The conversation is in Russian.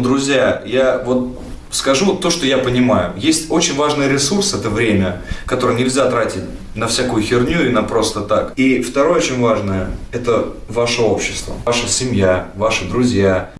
Друзья, я вот скажу то, что я понимаю. Есть очень важный ресурс, это время, которое нельзя тратить на всякую херню и на просто так. И второе очень важное, это ваше общество, ваша семья, ваши друзья.